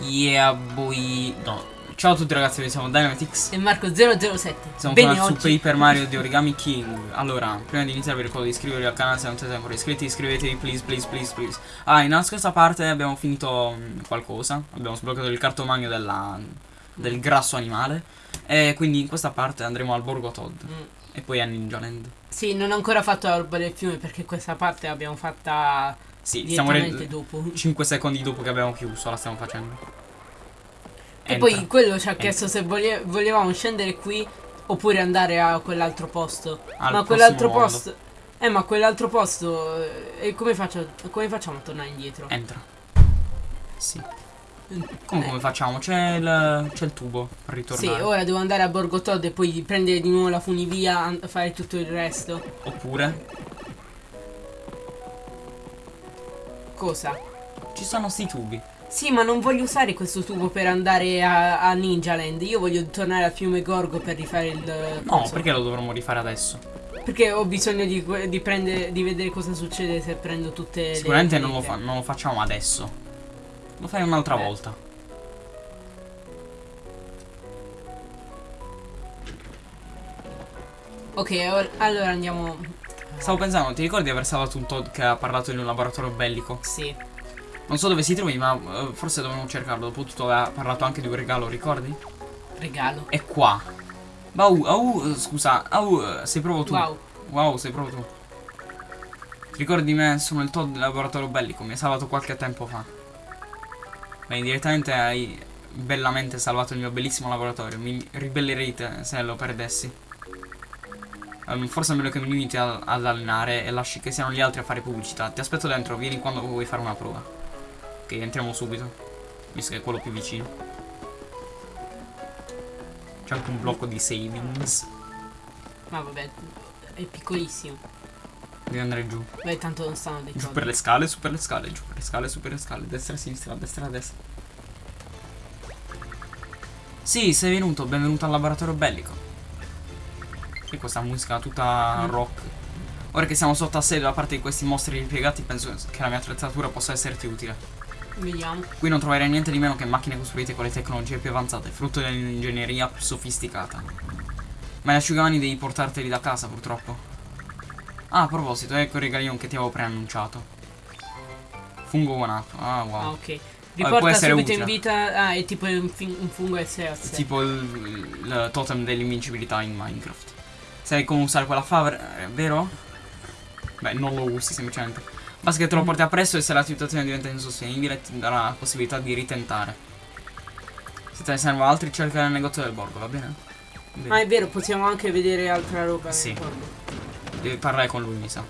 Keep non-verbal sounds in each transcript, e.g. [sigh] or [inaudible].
Yeah, boy. No. Ciao a tutti ragazzi, noi siamo Dynamitix. E Marco007. Siamo Bene su oggi. Paper Mario di Origami King. Allora, prima di iniziare vi ricordo di iscrivervi al canale se non siete ancora iscritti, iscrivetevi please, please, please, please. Ah, in questa parte abbiamo finito mh, qualcosa. Abbiamo sbloccato il cartomagno della, del grasso animale. E quindi in questa parte andremo al Borgo Todd. Mm. E poi a Ninja Land. Sì, non ho ancora fatto la roba del fiume perché questa parte l'abbiamo fatta Sì, stiamo direttamente re- dopo. 5 secondi dopo che abbiamo chiuso, la stiamo facendo. E Entra. poi quello ci ha Entra. chiesto se volie- volevamo scendere qui oppure andare a quell'altro posto. Al ma quell'altro posto. Eh, ma quell'altro posto. eh, E come, faccio, come facciamo a tornare indietro? Entra. Sì. Mm. Come, facciamo? C'è il, c'è il tubo per Sì, ritornare. ora devo andare a Borgo Todd e poi prendere di nuovo la funivia a fare tutto il resto. Oppure Cosa? ci sono sti tubi. Sì, ma non voglio usare questo tubo per andare a, a Ninja Land. Io voglio tornare al fiume Gorgo per rifare il. No, coso. perché lo dovremmo rifare adesso? Perché ho bisogno di, di prendere, di vedere cosa succede se prendo tutte le. Sicuramente non lo, monete. fa- non lo facciamo adesso. Lo fai un'altra Eh. volta. Ok, or- allora andiamo. Stavo pensando, ti ricordi di aver salvato un Todd che ha parlato in un laboratorio bellico? Sì. Non so dove si trovi, ma eh, forse dovremmo cercarlo. Dopotutto ha parlato anche di un regalo, ricordi? Regalo. È qua. Bau, au, scusa, au, sei proprio tu. Wow. Wow, sei proprio tu. Ti ricordi di me? Sono il Todd del laboratorio bellico, mi hai salvato qualche tempo fa. Beh, direttamente hai bellamente salvato il mio bellissimo laboratorio. Mi ribellerei te se lo perdessi. Ehm, forse è meglio che mi limiti a- ad allenare e lasci che siano gli altri a fare pubblicità. Ti aspetto dentro, vieni quando vuoi fare una prova. Ok, entriamo subito. Visto che è quello più vicino. C'è anche un blocco di savings. Ma vabbè, è piccolissimo. Devi andare giù. Beh, tanto non stanno dei Giù per le scale, su per le scale, giù per le scale, su per le scale, destra, sinistra, destra, destra. Sì, sei venuto, benvenuto al laboratorio bellico. E questa musica tutta Mm. rock. Ora che siamo sotto assedio da parte di questi mostri ripiegati, penso che la mia attrezzatura possa esserti utile. Vediamo. Qui non troverai niente di meno che macchine costruite con le tecnologie più avanzate, frutto dell'ingegneria più sofisticata. Ma gli asciugamani devi portarteli da casa, purtroppo. Ah, a proposito, ecco il regalino che ti avevo preannunciato. Fungo guanato. Ah, wow. Ah, ok. Riporta essere subito utile. in vita. Ah, è tipo un, un fungo SS. Tipo il, il totem dell'invincibilità in Minecraft. Sai come usare quella fava, eh, vero? Beh, non lo usi semplicemente. Basta che te lo porti appresso e se la situazione diventa insostenibile ti darà la possibilità di ritentare. Se te ne servono altri cerca nel negozio del borgo, va bene? Bene. Ah, è vero, possiamo anche vedere altra roba. Sì. Devi parlare con lui, mi sa.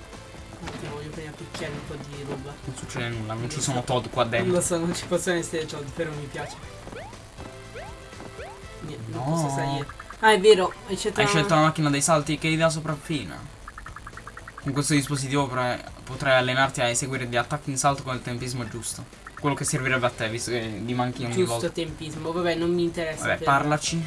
Picchiare un po' di roba. Non succede nulla, non ci sono Todd qua Non lo dentro. so, non ci possono essere Todd, però mi piace. Niente, non No. posso salire. Ah, è vero, hai scelto, Hai la- scelto la macchina dei salti, che idea sopraffina. Con questo dispositivo potrai, allenarti a eseguire gli attacchi in salto con il tempismo giusto. Quello che servirebbe a te, visto che gli manchi ogni volta. giusto tempismo. Vabbè, non mi interessa. Vabbè, parlaci.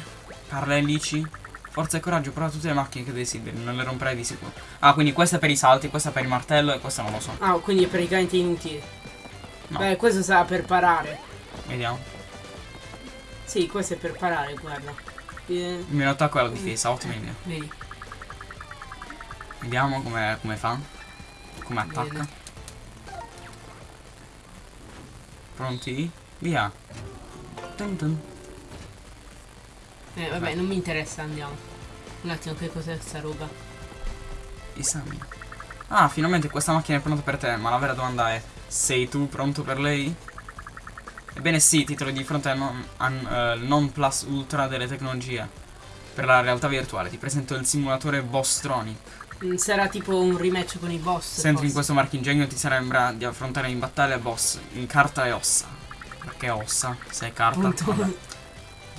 Parla e lici. Forza e coraggio, prova tutte le macchine che desideri, non le romperai di sicuro. Ah, quindi questa è per i salti, questa è per il martello e questa non lo so. Ah, quindi è praticamente inutile. No. Beh, questo sarà per parare. Vediamo. Sì, questo è per parare, guarda. Eh, Il mio attacco è la difesa, ottima idea. vedi. Vediamo come, come fa. Come attacca. Bene. Pronti? Via. Dun dun. Eh, vabbè, non mi interessa, andiamo. Un attimo, che cos'è sta roba? Esami. Ah, finalmente questa macchina è pronta per te, ma la vera domanda è: sei tu pronto per lei? Ebbene sì, ti trovi di fronte al non, an- eh, non plus ultra delle tecnologie. Per la realtà virtuale, ti presento il simulatore Bosstronic. Mm, Sarà tipo un rematch con i boss. Se entri in questo marchingegno ti sembra di affrontare in battaglia boss in carta e ossa. Perché ossa? Se è carta. [laughs]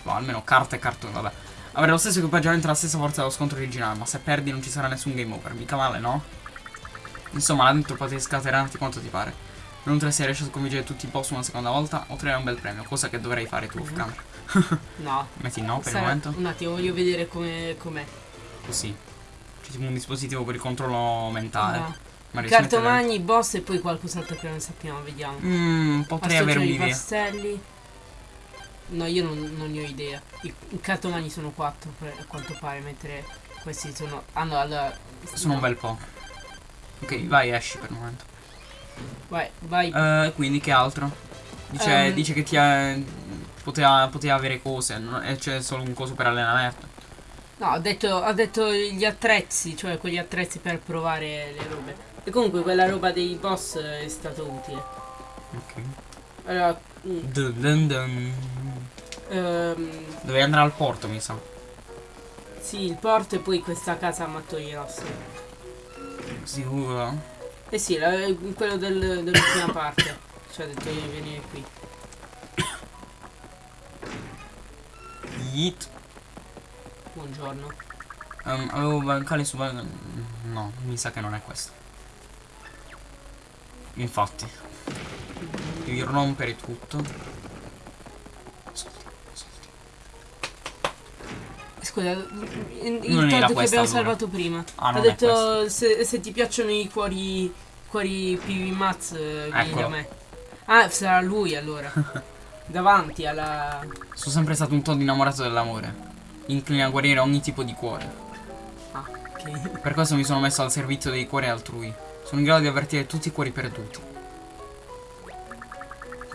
Tipo, almeno carta e cartone, vabbè. Avrai lo stesso equipaggiamento e la stessa forza dello scontro originale, ma se perdi non ci sarà nessun game over, mica male, no? Insomma, là dentro potete scatenarti quanto ti pare. Inoltre se riesci a sconfiggere tutti i boss una seconda volta, otterrai un bel premio, cosa che dovrei fare tu off Mhm. camera. [laughs] No. Metti no per il Sarà- momento? Un attimo, voglio vedere come com'è. Così. C'è tipo un dispositivo per il controllo mentale. Ah. Ma Cartomagni, boss e poi qualcos'altro che non sappiamo, vediamo. Mmm, potrei Pastoggio avere un'idea. pastelli. No, io non, non ne ho idea. I, i cartomani sono quattro per- a quanto pare, mentre questi sono. Hanno allora. Sono un no. bel po'. Ok, vai, esci per il momento. Vai, vai. Eh, quindi che altro? Dice, Ehm. dice che ti ha, poteva, poteva avere cose, e c'è solo un coso per allenamento. No, ha detto, ha detto gli attrezzi, cioè quegli attrezzi per provare le robe. E comunque quella roba dei boss è stato utile. Ok. Allora, mm, Dun dun dun. ehm, Dovevi andare al porto, mi sa. sì, il porto e poi questa casa a mattoni rossi. Sicuro. Eh sì, la- quello del- dell'ultima parte. Ci ha detto di venire qui. Yeet. Buongiorno. Ehm, avevo bancali su No, mi sa che non è questo. Infatti. Devi rompere tutto. Scusa, il, Non Todd che abbiamo salvato prima. Ah, ha detto se, se ti piacciono i cuori. cuori PV Mats, vieni da me. Ah, sarà lui allora. [laughs] Davanti alla. Sono sempre stato un Todd innamorato dell'amore. Incline a guarire ogni tipo di cuore. Ah, ok. Per questo mi sono messo al servizio dei cuori altrui. Sono in grado di avvertire tutti i cuori perduti.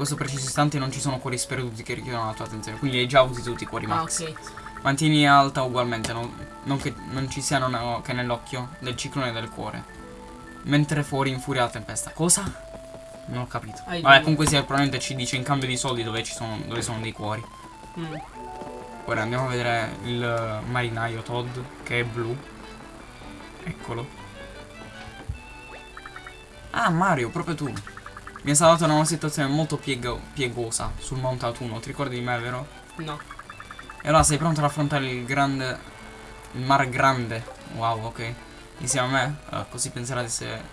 Questo preciso istante non ci sono cuori sperduti che richiedono la tua attenzione. Quindi hai già avuti tutti i cuori Ah, max. ok. Mantieni alta ugualmente, non, non che non ci siano no- che nell'occhio del ciclone del cuore. Mentre fuori infuria la tempesta. Cosa? Non ho capito. Hai Vabbè, comunque sia, probabilmente ci dice in cambio di soldi dove ci sono, dove sono dei cuori. Mm. Ora andiamo a vedere il marinaio Todd, che è blu. Eccolo. Ah, Mario, proprio tu. Mi hai salvato da una situazione molto piego- piegosa sul Monte Autunno. Ti ricordi di me, vero? No. E allora sei pronto ad affrontare il grande. Il mar grande. Wow, ok. Insieme a me? Eh, così penserai di essere,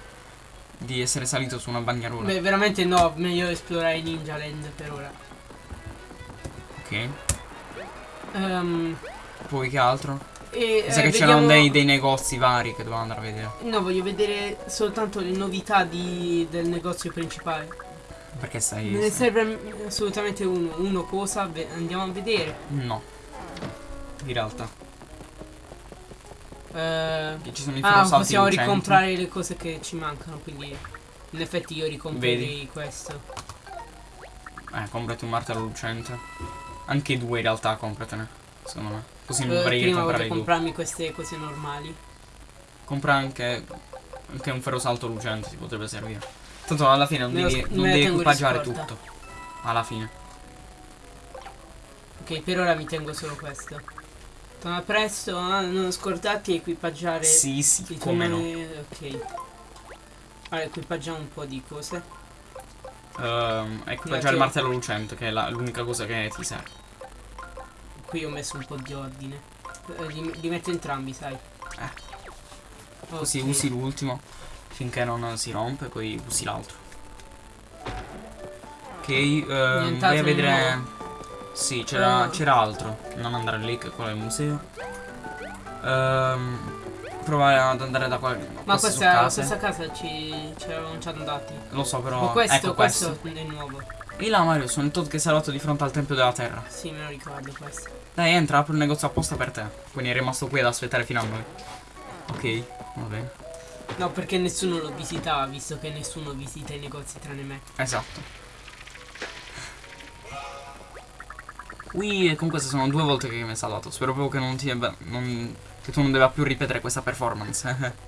di essere salito su una bagnarola. Beh, veramente no, meglio esplorare Ninja Land per ora. Ok. Ehm, Poi che altro? E, Mi sa eh, che c'erano vediamo- dei, dei negozi vari che dovevamo andare a vedere. No, voglio vedere soltanto le novità di- del negozio principale. Perché stai. Me ne serve assolutamente uno. Uno cosa? Beh, andiamo a vedere. No. In realtà. Eh, Che ci sono i ah, possiamo lucenti. ricomprare le cose che ci mancano, quindi in effetti io ricomprerei Vedi? questo. Eh, comprati un martello lucente. Anche due in realtà compratene. Secondo me. Così non Eh, dovrei prima comprare comprarmi queste cose normali. Compra anche. Anche un ferrosalto lucente ti potrebbe servire. Tanto alla fine non Me devi, non devi equipaggiare tutto. Alla fine. Ok, per ora mi tengo solo questo. Torna presto, ah, non scordarti di equipaggiare Sì, sì, come no. Ok. Allora, equipaggiamo un po' di cose. Ehm, equipaggiare il martello lucente, che è l'unica cosa che ti serve. Qui ho messo un po' di ordine. Eh, li, li metto entrambi, sai. Eh. Ok. Così usi l'ultimo finché non si rompe, poi usi l'altro. Ok, ehm, vai a vedere. nuovo? Sì, c'era, c'era altro. Non andare lì, che quello è il museo. Ehm, provare ad andare da qua. Ma questa, questa casa ci, ci eravamo già andati. Lo so, però. Ma questo, ecco questo. questo è nuovo. E là, Mario, sono il Todd che è salvato di fronte al Tempio della Terra. Sì, me lo ricordo questo. Dai, entra, apro il negozio apposta per te. Quindi è rimasto qui ad aspettare fino a noi. Ok, va bene. No, perché nessuno lo visitava, visto che nessuno visita i negozi tranne me. Esatto. Ui, e con queste sono due volte che mi hai salvato. Spero proprio che non ti abbia- non- che tu non debba più ripetere questa performance. [laughs]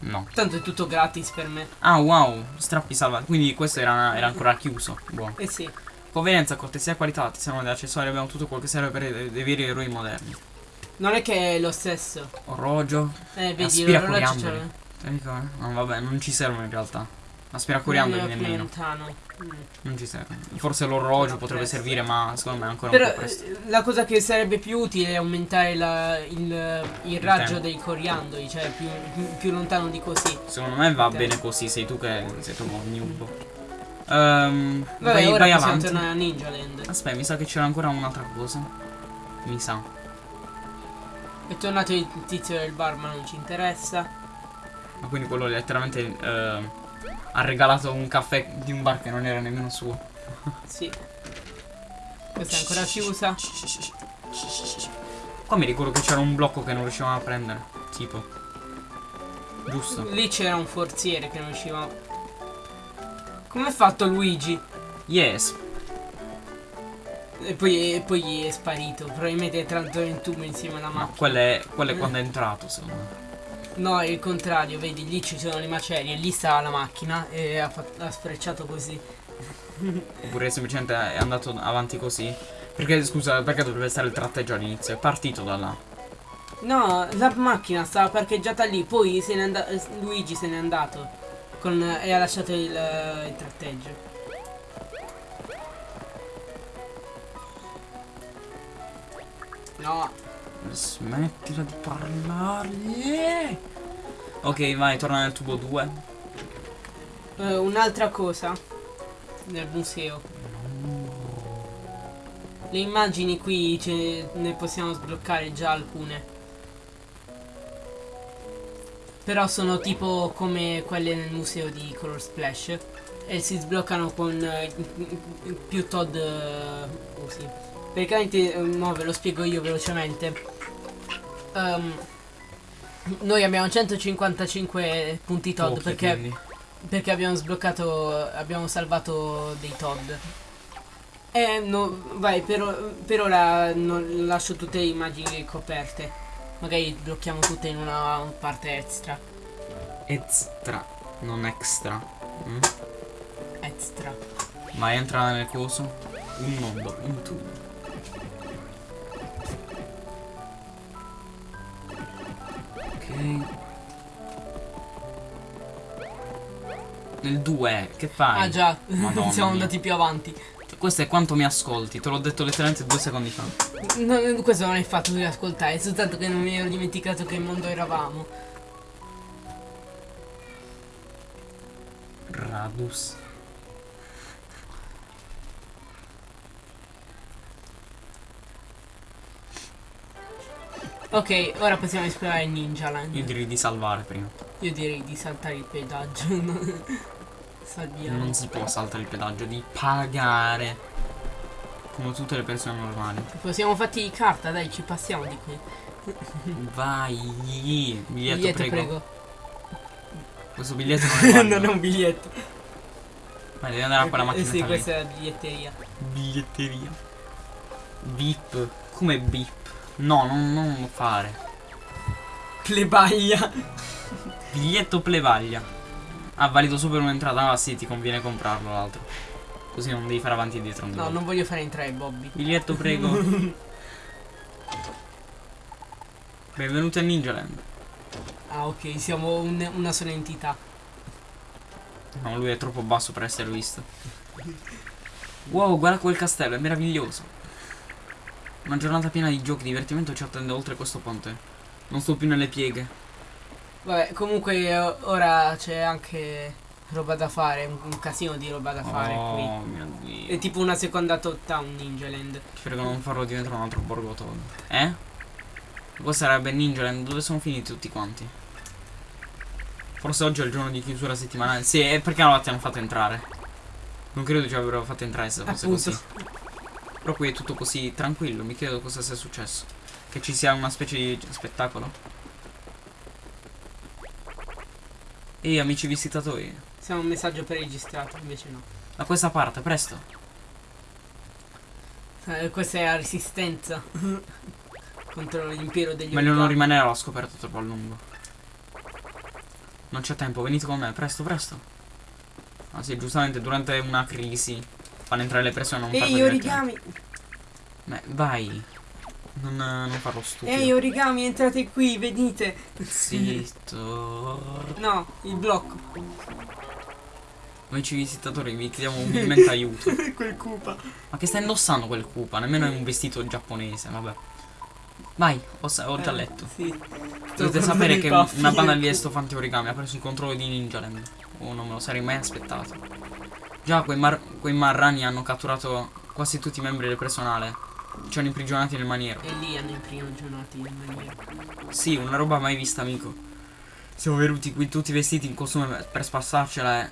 no. Tanto è tutto gratis per me. Ah, wow, strappi salvati. Quindi questo era, era ancora chiuso. Buono. Eh sì. Convenienza, cortesia e qualità. Ti servono degli accessori. Abbiamo tutto quello che serve per dei veri eroi moderni. Non è che è lo stesso. Orologio. Eh, vedi, l'orologio c'è. E come? No, vabbè, non ci servono in realtà. Aspira è più nemmeno. lontano. Mm. Non ci serve. Forse l'orologio potrebbe presto. servire, ma secondo me è ancora un Però po' presto. eh, la cosa che sarebbe più utile è aumentare la- il, il raggio tempo. dei coriandoli, cioè più, più- più lontano di così. Secondo me va bene così, sei tu che sei proprio un noob. Ehm, Vabbè, vai, vai avanti. tornare a Ninja Land. Aspetta, mi sa che c'era ancora un'altra cosa. Mi sa. È tornato il tizio del bar, ma non ci interessa. Ma quindi quello letteralmente ehm, ha regalato un caffè di un bar che non era nemmeno suo. Sì. Questa è ancora chiusa. Qua mi ricordo che c'era un blocco che non riuscivamo a prendere. Tipo. Giusto. Lì c'era un forziere che non riusciva. Come ha fatto Luigi? Yes. E poi, e poi è sparito. Probabilmente è entrato in tubo insieme alla Ma macchina. quello è, quello è quando è entrato, secondo me. No, è il contrario, vedi, lì ci sono le macerie, lì sta la macchina e ha, ha sfrecciato così. [laughs] Oppure semplicemente è andato avanti così. Perché, scusa, perché dovrebbe stare il tratteggio all'inizio? È partito da là. No, la macchina stava parcheggiata lì, poi se Luigi se n'è andato con- e ha lasciato il, il tratteggio. No, Smettila di parlare. Ok, vai, torna nel tubo 2. eh, un'altra cosa nel museo. Le immagini qui ce ne possiamo sbloccare già alcune. Però sono tipo come quelle nel museo di Color Splash. E si sbloccano con eh, più Todd eh, usi. Praticamente, eh, mo ve lo spiego io velocemente. Ehm, noi abbiamo 155 punti Todd Pochi, perché quindi. perché abbiamo sbloccato, abbiamo salvato dei Todd. E no, vai, per, per ora non lascio tutte le immagini coperte. Magari blocchiamo tutte in una parte extra. Extra, non extra. Mm? Extra. Vai, entra nel coso. Un mondo, un tubo. Nel 2, che fai? Ah già, Madonna [laughs] siamo mia. andati più avanti. Questo è quanto mi ascolti, te l'ho detto letteralmente due secondi fa. No, questo non è il fatto di ascoltare, è soltanto che non mi ero dimenticato che mondo eravamo. Radus. Ok, ora possiamo esplorare Ninja Land. Io direi di salvare prima. Io direi di saltare il pedaggio. [laughs] Salviamo. Non si può saltare il pedaggio, di pagare. Come tutte le persone normali. Possiamo fatti di carta, dai, ci passiamo di qui. [laughs] Vai. Biglietto, Biglietto, prego. prego. Questo biglietto [laughs] non è un biglietto. Ma devi andare a quella Eh, macchina sì, lì. questa è la biglietteria. Biglietteria. Bip. Come bip? No, non, non fare. Plebaglia. Biglietto plevaglia. Ah, valido solo per un'entrata. Ah, sì, ti conviene comprarlo l'altro. Così non devi fare avanti e dietro. No, non voglio fare entrare Bobby. Biglietto, prego. [laughs] Benvenuti a Ninja Land. Ah, ok, siamo un- una sola entità. No, lui è troppo basso per essere visto. Wow, guarda quel castello, è meraviglioso. Una giornata piena di giochi, divertimento ci attende oltre questo ponte. Non sto più nelle pieghe. Vabbè, comunque eh, ora c'è anche roba da fare, un, un casino di roba da fare oh mio qui. È dio. tipo una seconda top town Ninja Land. Ti prego non farlo diventare un altro borgo Todd. Eh? Questo sarebbe Ninja Land, dove sono finiti tutti quanti? Forse oggi è il giorno di chiusura settimanale. Sì, e perché non ti hanno fatto entrare? Non credo ci avrebbero fatto entrare se fosse Appunto. così. Però qui è tutto così tranquillo, mi chiedo cosa sia successo. Che ci sia una specie di spettacolo. Ehi amici visitatori, Siamo un messaggio preregistrato, invece no. da questa parte, presto. Eh, questa è la resistenza. [laughs] Contro l'impero degli Meglio non rimanere allo scoperto troppo a lungo. Non c'è tempo, venite con me, presto, presto. Ah sì, giustamente durante una crisi fanno entrare le persone non Ehi origami! Beh, vai. Non, non farlo stupido. Ehi origami, entrate qui, venite! Zitto. No, il blocco. Amici visitatori, vi chiediamo umilmente [laughs] aiuto. Quel cupa. Ma che sta indossando quel Koopa? Nemmeno è un vestito giapponese, vabbè. Vai, ho, ho già letto. Sì. Dovete sapere che un- una banda di estofanti origami ha preso il controllo di Ninja Land. Oh, non me lo sarei mai aspettato. Già, quei, mar- quei marrani hanno catturato quasi tutti i membri del personale. Ci hanno imprigionati nel maniero. E lì hanno imprigionati in maniera. Sì, una roba mai vista, amico. Siamo venuti qui tutti vestiti in costume per spassarcela e...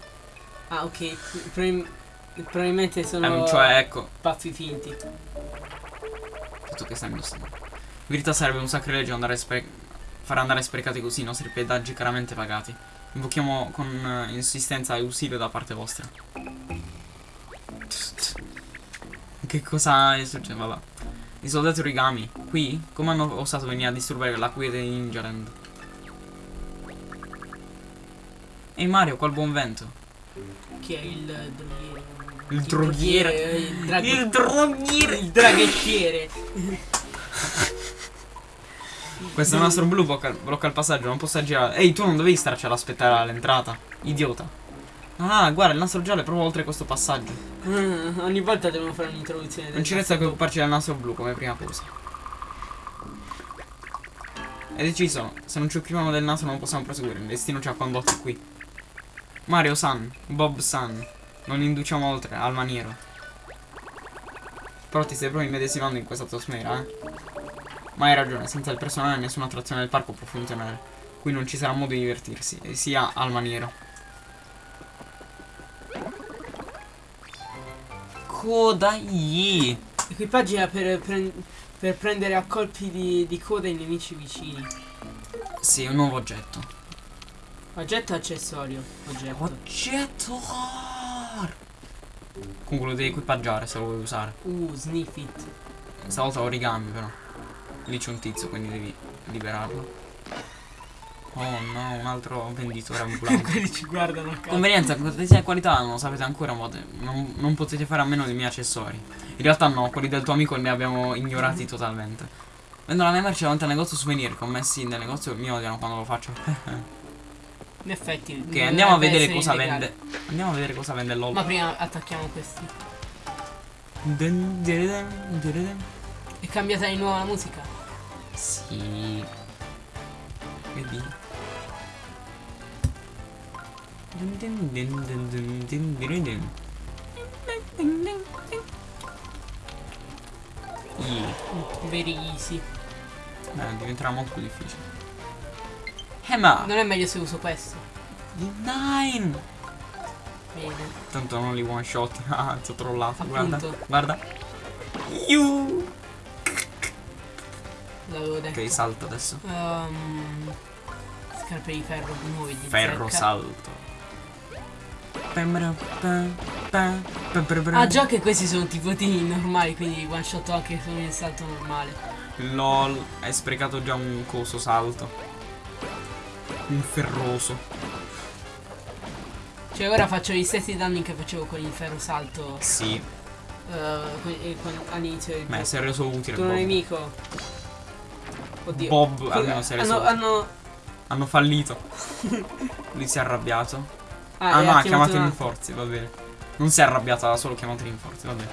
Ah, ok. Prim- Probabilmente sono Ehm, cioè, ecco, pazzi finti. tutto che sta indossando. In verità sarebbe un sacrilegio andare spre- far andare sprecati così i nostri pedaggi caramente pagati. Invochiamo con eh, insistenza ausilio da parte vostra. Che cosa è successo? Vabbè. I soldati origami, qui? Come hanno osato venire a disturbare la quiete di Ninjaland? Ehi Mario, qual buon vento? Chi è il droghiere? Il droghiere. Il, draghe- Il droghiere! il draghettiere. Questo è un nastro blu, blocca, blocca il passaggio, non posso girare. Ehi, tu non dovevi starci ad aspettare all'entrata. Idiota. Ah, guarda, il nastro giallo è proprio oltre questo passaggio. Ah, ogni volta devono fare un'introduzione. Non ci resta che occuparci del nastro blu come prima cosa. È deciso, se non ci occupiamo del nastro non possiamo proseguire, il destino ci ha condotti qui. Mario San, Bob San, non induciamo oltre, al maniero. Però ti stai proprio immedesimando in questa atmosfera, eh? Ma hai ragione, senza il personale nessuna attrazione del parco può funzionare. Qui non ci sarà modo di divertirsi, e sia al maniero. Kodai! Equipaggia per, pre- per prendere a colpi di, di coda i nemici vicini. Sì, un nuovo oggetto. Oggetto accessorio. Oggetto. Oggetto! Comunque lo devi equipaggiare se lo vuoi usare. Uh, sniff it. Stavolta origami però. Lì c'è un tizio, quindi devi liberarlo. Oh no, un altro venditore [laughs] ambulante. Quelli ci guardano a caso. Convenienza, cortesia e qualità non lo sapete ancora, ma non, non potete fare a meno dei miei accessori. In realtà no, quelli del tuo amico li abbiamo ignorati totalmente. Vendo la mia merce davanti al negozio souvenir, commessi nel negozio mi odiano quando lo faccio. In effetti. ok, andiamo a vedere cosa illegale. vende. Andiamo a vedere cosa vende LOL. Ma prima attacchiamo questi. Dun, dun, dun. È cambiata di nuovo la musica. Sì. Vedi? Yeah. Very easy. Eh, diventerà molto più difficile. Eh ma Non è meglio se uso questo. Nine Bene. Tanto non li one shot [laughs] Ah ti ho trollato Guarda Appunto. Guarda Iu. L'avevo detto. Ok salta adesso. Ehm, scarpe di ferro nuovi di Ferro zecca. salto. Ah già che questi sono tipotini normali Quindi one shot anche con il salto normale. LOL Hai sprecato già un coso salto. Un ferroso. Cioè ora faccio gli stessi danni che facevo con il ferro salto Sì. con- all'inizio del Beh si è reso utile Tuo Bob. nemico Oddio. Bob almeno si è reso hanno, hanno... Hanno fallito. Lui si è arrabbiato. Ah, Ah no ha chiamato i rinforzi va bene. Non si è arrabbiato ha solo chiamato i rinforzi va bene.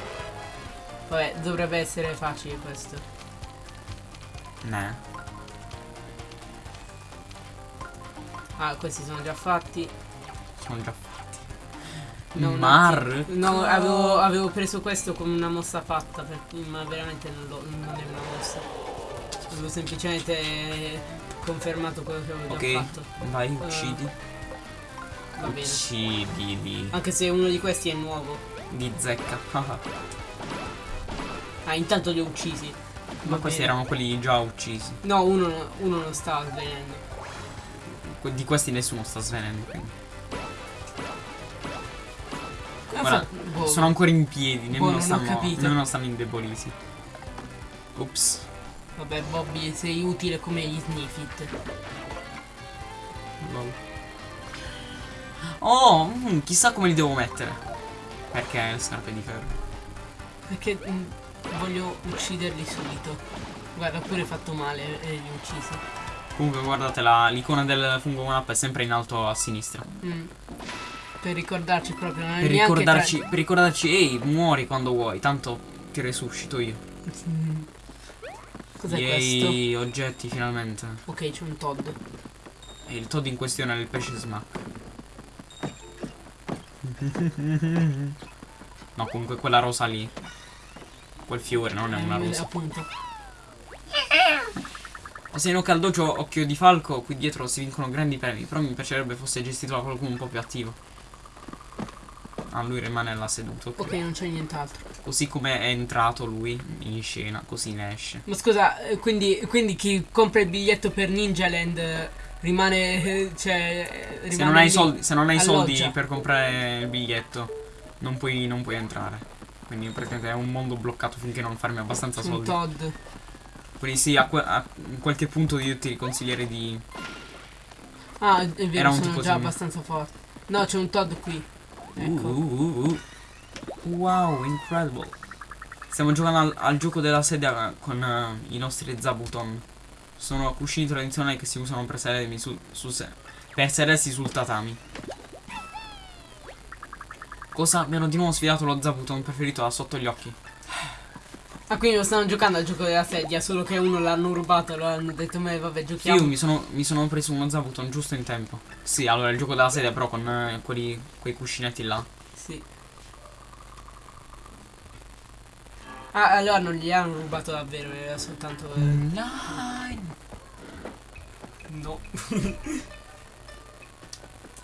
Vabbè dovrebbe essere facile questo. Nah. Ah questi sono già fatti. Sono già fatti. No, Mar. No, avevo, avevo preso questo come una mossa fatta, per- ma veramente non, lo- non è una mossa. Avevo semplicemente confermato quello che avevo già Ok fatto. Vai uccidi Va bene. Uccidili Anche se uno di questi è nuovo. Di zecca [laughs] Ah, intanto li ho uccisi. Ma Va questi bene. erano quelli già uccisi No, uno, uno non sta svenendo. Di questi nessuno sta svenendo quindi. Ah, Guarda, fa- boh. Sono ancora in piedi, Boh, nemmeno non ho stanno, nemmeno stanno indeboliti. Ops. Vabbè, Bobby, sei utile come gli sniffit. Lol. Oh, mm, chissà come li devo mettere. Perché le scarpe di ferro? Perché mm, voglio ucciderli subito. Guarda, pure fatto male e li ho uccisi. Comunque guardate la- l'icona del fungo map è sempre in alto a sinistra. Mm. Per ricordarci proprio, non è Per ricordarci, per ricordarci, ehi, muori quando vuoi, tanto ti resuscito io. Cos'è questo? Oggetti finalmente. Ok, c'è un Todd. E il Todd in questione è il pesce smack. [laughs] No, comunque quella rosa lì. Quel fiore non è una Eh, rosa. Appunto. Se in Ocaldocio Occhio di Falco, qui dietro si vincono grandi premi. Però mi piacerebbe fosse gestito da qualcuno un po' più attivo. Ah, lui rimane là seduto. Ok, non c'è nient'altro. Così come è entrato lui in scena, così ne esce. Ma scusa, eh, quindi, quindi chi compra il biglietto per Ninja Land eh, rimane. eh, Cioè. rimane Se non hai lì soldi, se non hai soldi per comprare il biglietto, non puoi, non puoi entrare. Quindi praticamente è un mondo bloccato finché non farmi abbastanza Un soldi. Todd. Quindi sì, a, a qualche punto io ti consiglierei di. Ah, è Era vero, un sono già simile. abbastanza forte. No, c'è un Todd qui. Ecco. Uh, uh, uh. Wow, incredible. Stiamo giocando al, al gioco della sedia con eh, i nostri Zabuton. Sono cuscini tradizionali che si usano per sedermi su, su se- per sedersi sul tatami. Cosa? Mi hanno di nuovo sfidato lo Zabuton preferito da sotto gli occhi. Ah, quindi lo stanno giocando al gioco della sedia, solo che uno l'hanno rubato, allora hanno detto, ma vabbè, giochiamo. Io mi sono, mi sono preso uno Zabuton giusto in tempo. Sì, allora il gioco della sedia però con eh, quelli, quei cuscinetti là. Sì. Ah, allora non gli hanno rubato davvero, era soltanto... eh, Nine. No.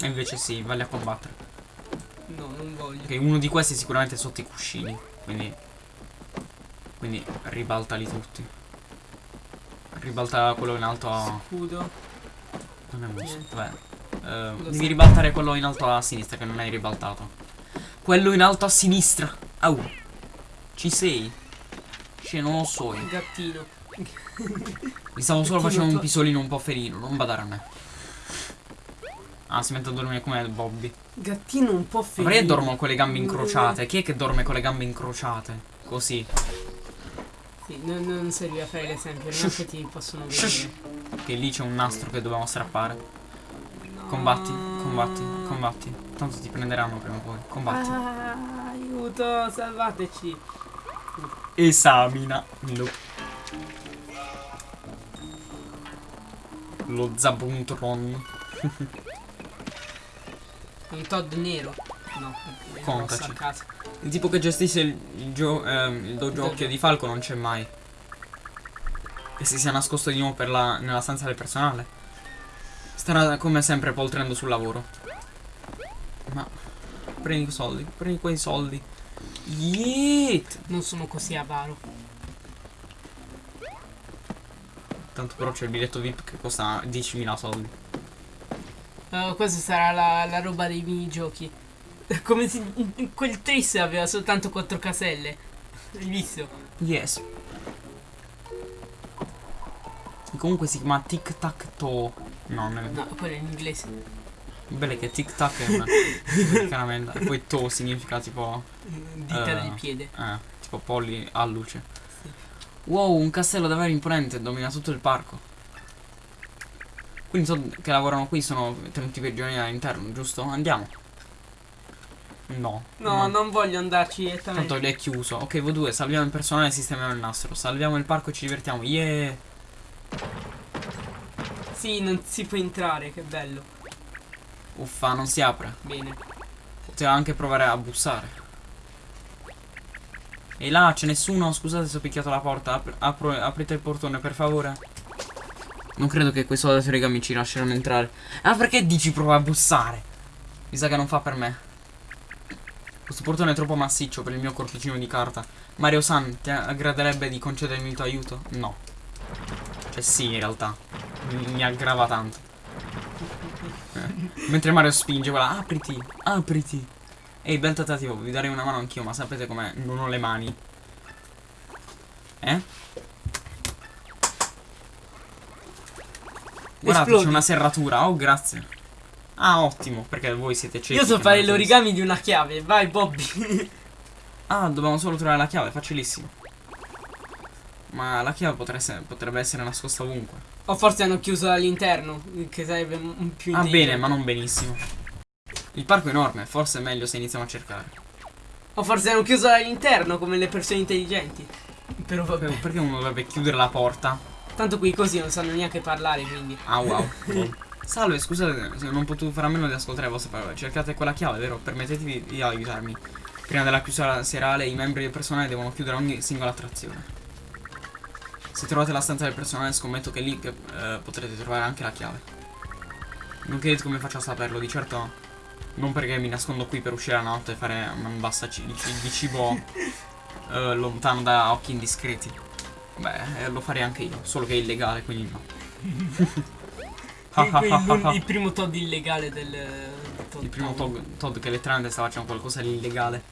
E invece sì, vale a combattere. No, non voglio. Ok, uno di questi è sicuramente sotto i cuscini. Quindi. Quindi ribaltali tutti. Ribalta quello in alto a. Scudo. Non è un Niente. Vabbè. Eh, Lo devi ribaltare quello in alto a sinistra che non hai ribaltato. Quello in alto a sinistra. Au. Ci sei? Cioè, non lo so io. Gattino. Mi stavo solo facendo un pisolino un po' ferino, non badare a me. Ah, si mette a dormire come Bobby. Gattino un po' Ma ferito. perché dormono con le gambe incrociate? Chi è che dorme con le gambe incrociate? Così. Sì, non, non serve a fare l'esempio, non che ti possono vedere. Che lì c'è un nastro che dobbiamo strappare. No. Combatti, combatti, combatti. Tanto ti prenderanno prima o poi. Combatti. Ah, aiuto, salvateci. Esamina. Lo. Lo Zabuntron. [laughs] Un Todd nero. No, Contaci. Il tipo che gestisce il, gio- ehm, il dojo occhio di falco non c'è mai. E si sia nascosto di nuovo per la, nella stanza del personale. Starà come sempre poltrendo sul lavoro. Ma prendi i soldi, prendi quei soldi. Yeet! Non sono così avaro. Tanto però c'è il biglietto VIP che costa 10.000 soldi. Uh, questa sarà la, la roba dei minigiochi. [laughs] Come se quel Tris aveva soltanto 4 caselle. Hai visto? Yes. E comunque si chiama tic tac toe. No, non è No, quello è in inglese. bello che tic tac è una [laughs] americanamente. E poi toe significa tipo. Dita Eh. del piede. Eh, tipo polli a luce. Sì. Wow, un castello davvero imponente, domina tutto il parco. Quindi so che lavorano qui sono tenuti prigionieri all'interno, giusto? Andiamo. No. No, non voglio andarci direttamente. Tanto è chiuso. Ok, voi due, salviamo il personale e sistemiamo il nastro. Salviamo il parco e ci divertiamo. Yeah! Sì, non si può entrare, che bello. Uffa, non si apre. Bene. Poteva anche provare a bussare. E là, c'è nessuno? Scusate se ho picchiato la porta. Apri- apro- aprite il portone, per favore. Non credo che soldati origami ci lasceranno entrare. Ah, perché dici prova a bussare? Mi sa che non fa per me. Questo portone è troppo massiccio per il mio corpicino di carta. Mario San, ti aggraderebbe di concedermi il tuo aiuto? No. Cioè sì, in realtà. Mi, mi aggrava tanto. Eh. Mentre Mario spinge quella, apriti, apriti. Ehi, bel tentativo, vi darei una mano anch'io, ma sapete com'è? Non ho le mani. Eh? Guardate, c'è una serratura. Oh, grazie. Ah, ottimo, perché voi siete ciechi. Io so fare l'origami di una chiave. Vai, Bobby. [laughs] Ah, dobbiamo solo trovare la chiave, facilissimo. Ma la chiave potrebbe essere, potrebbe essere nascosta ovunque. o forse hanno chiuso all'interno, che sarebbe un più Ah, intelligente. bene, ma non benissimo. Il parco è enorme, forse è meglio se iniziamo a cercare. O forse hanno chiuso all'interno, come le persone intelligenti. Però vabbè. Perché uno dovrebbe chiudere la porta? Tanto qui così non sanno neanche parlare, quindi. Ah, wow. [laughs] Salve, scusate se non ho potuto fare a meno di ascoltare le vostre parole. Cercate quella chiave, vero? Permettetevi di aiutarmi. Prima della chiusura serale, i membri del personale devono chiudere ogni singola attrazione. Se trovate la stanza del personale, scommetto che lì eh, potrete trovare anche la chiave. Non chiedete come faccio a saperlo, di certo Non perché mi nascondo qui per uscire la notte e fare un bassa di, di cibo [laughs] eh, lontano da occhi indiscreti. Beh, eh, lo farei anche io, solo che è illegale, quindi no. [laughs] Il, il- [laughs] primo Todd illegale del. Todd Il primo. Todd, Todd che letteralmente sta facendo qualcosa di illegale.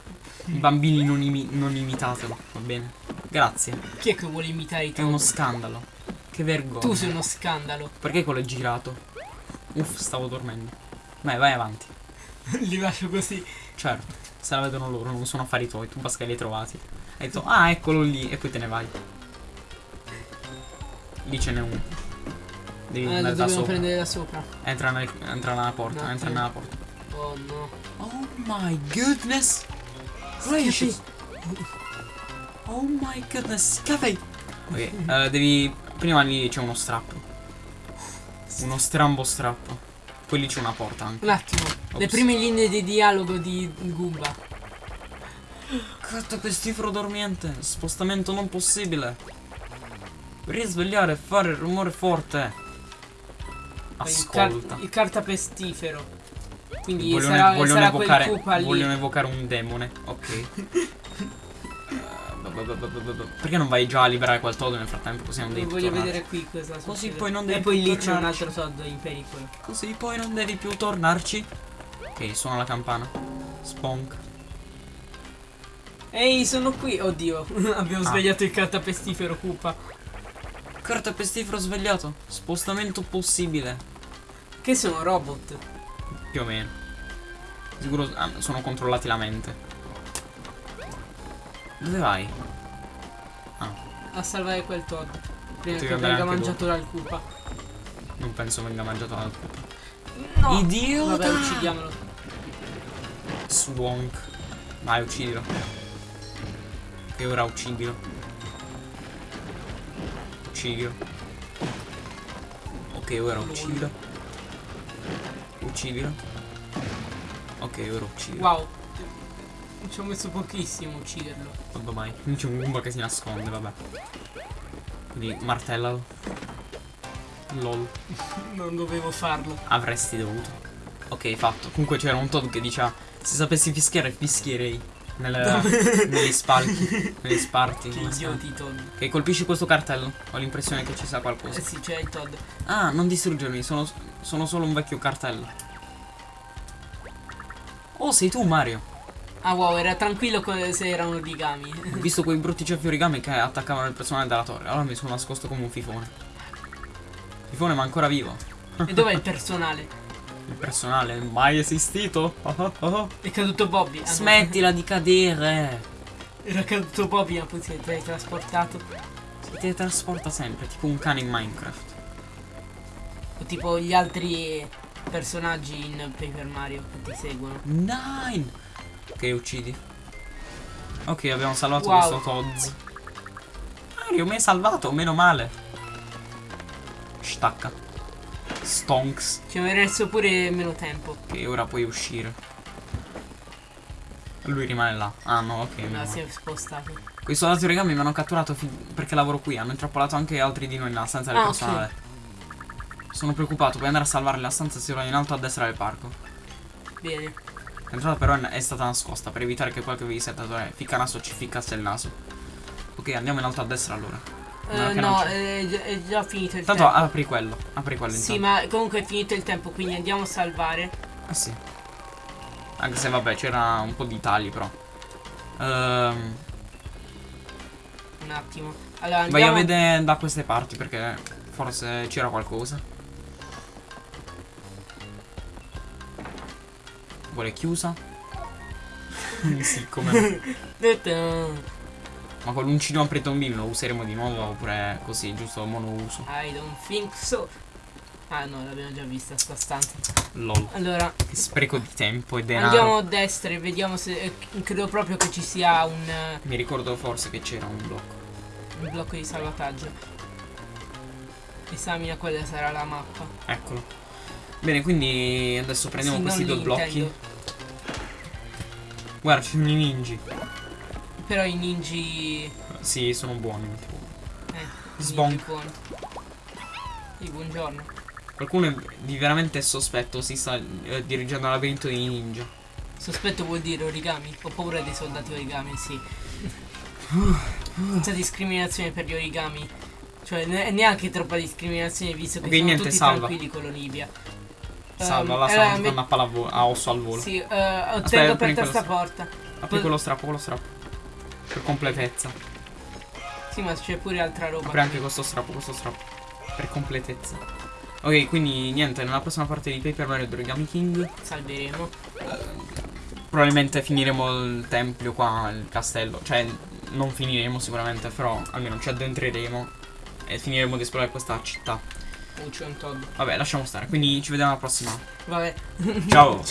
I bambini non, imi- non imitatelo, va bene? Grazie. Chi è che vuole imitare i È uno Todd? scandalo. Che vergogna. Tu sei uno scandalo. Perché quello è girato? Uff, stavo dormendo. Vai, vai avanti. [laughs] Li lascio così. Certo, se la vedono loro, non sono affari tuoi, tu che li hai trovati. Hai detto, ah, eccolo lì, e poi te ne vai. Lì ce n'è uno. Devi Eh, andare da sopra. prendere da sopra. Entra, nel- entra nella porta, Un entra nella porta. Oh no. Oh my goodness! Gracious! Oh my goodness, cafe! Ok, eh, devi. Prima lì c'è uno strappo. Uno strambo strappo. Poi lì c'è una porta anche. Un attimo. Le Ops. prime linee di dialogo di Goomba. Carta pestifero dormiente, spostamento non possibile. Risvegliare e fare rumore forte. Poi il, car- Ascolta. il cartapestifero. Quindi Vogliono, sarà, vogliono sarà quel evocare, vogliono evocare un demone. Ok. [laughs] Perché non vai già a liberare quel Todd nel frattempo? Così non devi Lo voglio tornarci. vedere qui cosa Così poi non devi E poi più lì c'è un altro Todd in pericolo. Così poi non devi più tornarci. Ok, suona la campana. Sponk. Ehi, sono qui. Oddio, [laughs] abbiamo Ah. svegliato il cartapestifero Koopa. Carta pestifero svegliato. Spostamento possibile. Che sono robot. Più o meno. Sicuro ah, sono controllati la mente. Dove vai? A salvare quel Todd. Prima Devi che venga mangiato dal Koopa. Non penso venga mangiato dal pupa. No! Idiota! Vabbè, uccidiamolo. Swonk. Vai, uccidilo. E ora uccidilo. Uccidilo. Ok, ora uccidilo. Uccidilo. Ok, ora uccidilo. Wow. Ci ho messo pochissimo a ucciderlo. Vabbè mai. Non c'è un Goomba che si nasconde, vabbè. Quindi martellalo. LOL. [laughs] Non dovevo farlo. Avresti dovuto. Ok, fatto. Comunque c'era un Todd che diceva se sapessi fischiare fischierei. Nel, [laughs] negli spalchi. negli [laughs] sparti. Che idioti Todd. Ok, colpisci questo cartello. Ho l'impressione che ci sia qualcosa. Eh sì, c'è il Todd. Ah, non distruggermi, sono, sono solo un vecchio cartello. Oh, sei tu Mario. Ah wow, era tranquillo se erano origami. Ho visto quei brutti ceffi origami che attaccavano il personale della torre. Allora mi sono nascosto come un fifone. Fifone ma ancora vivo. e dov'è il personale? Il personale mai esistito. Oh, oh, oh. È caduto Bobby. Ah, no. Smettila di cadere. Era caduto Bobby, ma poi si è teletrasportato. Si teletrasporta sempre, tipo un cane in Minecraft. O tipo gli altri personaggi in Paper Mario che ti seguono. Nine. Ok, uccidi. Ok, abbiamo salvato Wow. questo Todz. Mario, mi hai salvato, meno male. Stacca. Stonks. Ci avrei messo pure meno tempo. Ok, ora puoi uscire. Lui rimane là. Ah no, ok. meno No, male. si è spostato. Quei soldati origami mi hanno catturato perché lavoro qui. Hanno intrappolato anche altri di noi nella stanza del Ah, personale. Sono preoccupato, puoi andare a salvare la stanza si trova in alto a destra del parco. Bene. L'entrata però è stata nascosta per evitare che quel che avevi settato è ficcanaso ci ficcasse il naso. Ok, andiamo in alto a destra allora. Eh, non no, c'è. è, gi- è già finito il Tanto tempo. apri quello, apri quello Sì, intanto. ma comunque è finito il tempo, quindi andiamo a salvare. Ah sì. Anche se vabbè c'era un po' di tagli però. Ehm, Un attimo. Allora vai a andiamo. vedere da queste parti perché forse c'era qualcosa. Vuole chiusa? [laughs] sì, come no. [laughs] Detto- Ma con l'uncino a pretombino lo useremo di nuovo oppure così, giusto monouso? I don't think so. Ah no, l'abbiamo già vista sta stanza. LOL. Allora, Che spreco di tempo e denaro. andiamo a destra e vediamo se. eh, Credo proprio che ci sia un, eh, Mi ricordo forse che c'era un blocco. un blocco di salvataggio. Esamina quella sarà la mappa. Eccolo. Bene, quindi adesso prendiamo Sì, questi due blocchi. intendo. Guarda, ci sono i ninji. Però i ninji. Sì, sono buoni. Eh, buoni. Sì, buongiorno. Qualcuno di veramente sospetto si sta eh, dirigendo al labirinto di ninja. Sospetto vuol dire origami. Ho paura dei soldati origami, sì. Senza discriminazione per gli origami. Cioè, ne- neanche troppa discriminazione visto che Ok, sono niente, tutti salva. tranquilli con l'Olivia. Salva, Ehm, la eh, stanno me- giocando a, osso al volo. Sì, eh, tengo aperta quello sta porta. Apri quello strappo, quello strappo. Per completezza. Sì, ma c'è pure altra roba. Apri anche questo strappo, questo strappo. Per completezza. Ok, quindi niente, nella prossima parte di Paper Mario The Origami King Salveremo. probabilmente finiremo il tempio qua, il castello. Cioè, non finiremo sicuramente, però almeno ci addentreremo e finiremo di esplorare questa città. Oh, c'è un Todd. Vabbè, lasciamo stare. Quindi ci vediamo alla prossima. Vabbè. Ciao! [laughs]